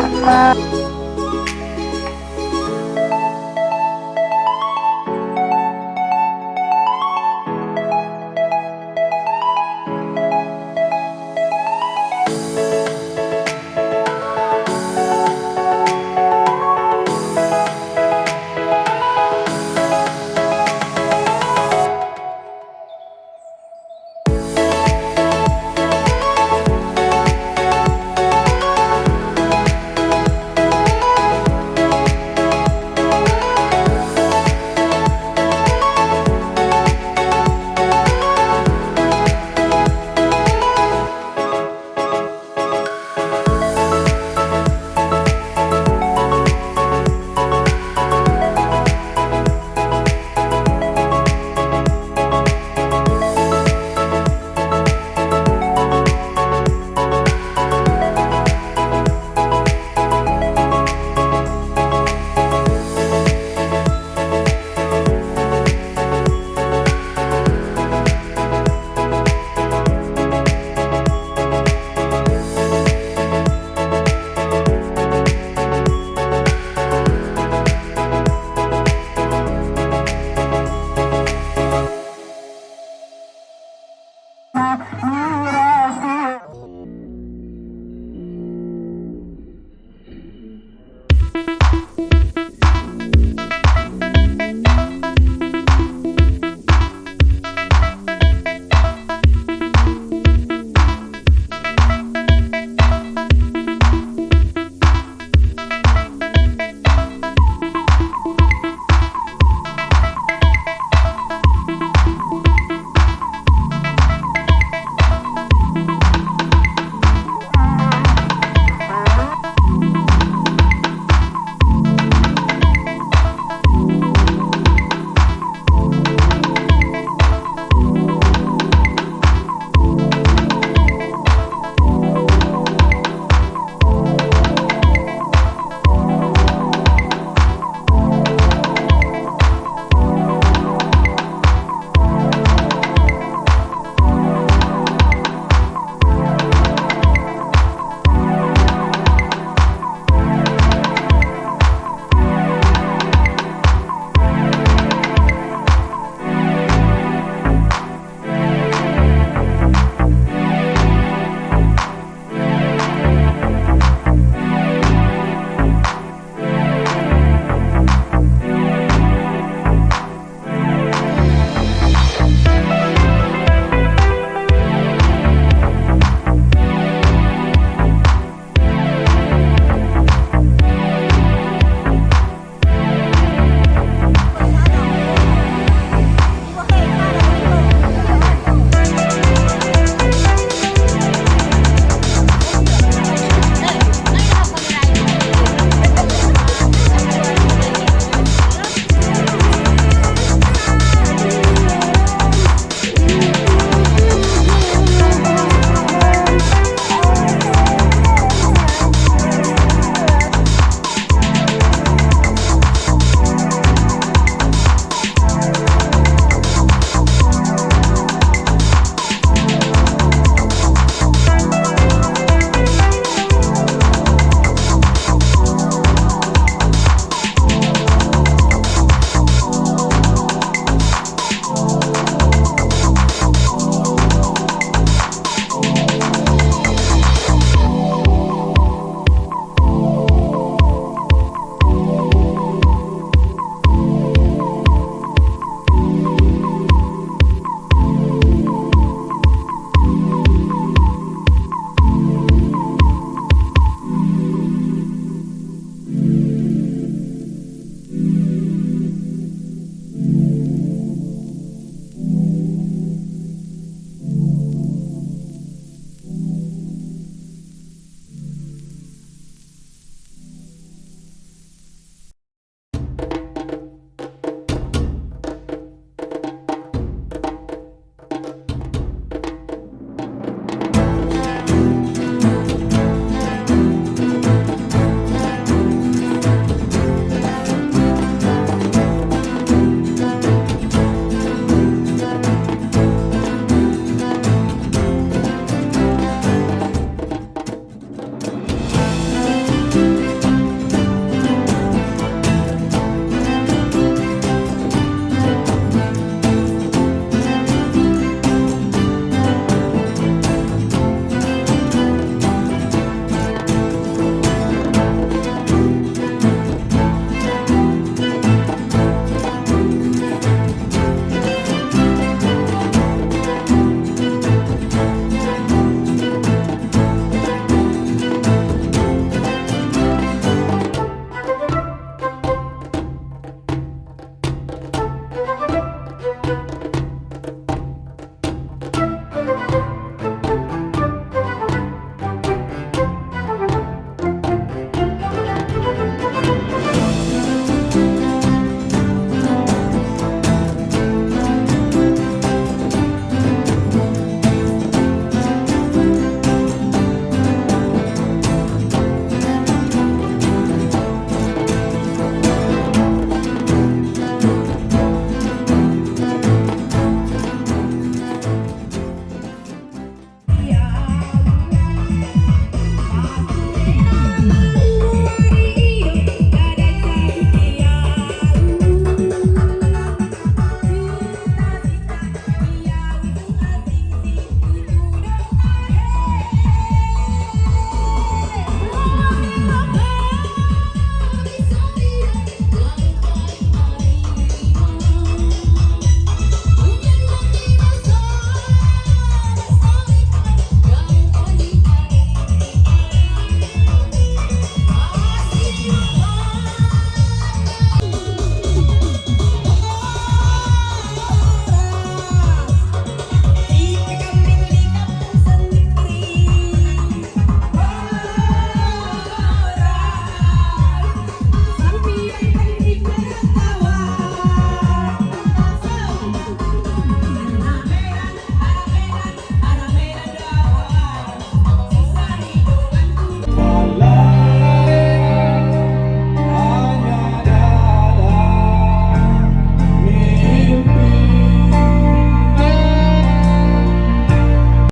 uh.